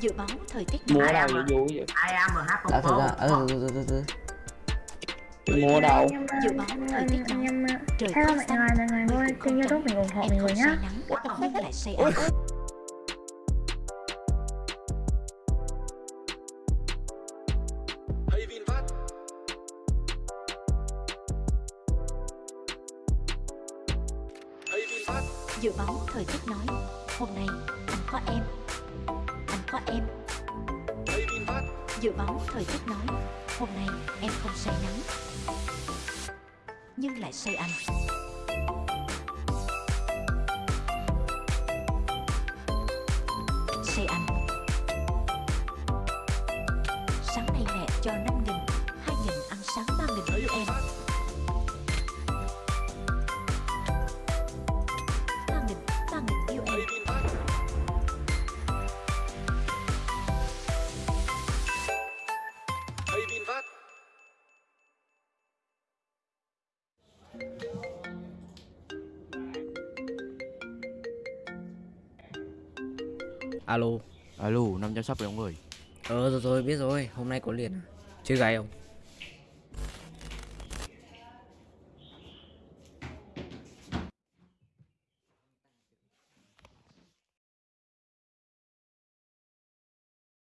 Dự báo thời tiết đâu Ai vậy vui vậy thực phố ra ờ từ từ từ từ mua ở đâu Dự báo thời tiết nóng. Trời hello mọi người mọi người cũng kênh không youtube mình ủng hộ mình không rồi nhá. Nhưng lại say ấm. Dự báo thời tiết nói Hôm nay anh có em có em. Dự báo thời tiết nói, Hôm nay em không say nắng, Nhưng lại say anh Say anh Sáng nay mẹ cho 5 nghìn 2 nghìn ăn sáng 3 nghìn với em. Alo. Alo, 500 sắp rồi ông ơi. Ờ rồi rồi biết rồi. Hôm nay có liền? Chơi gái không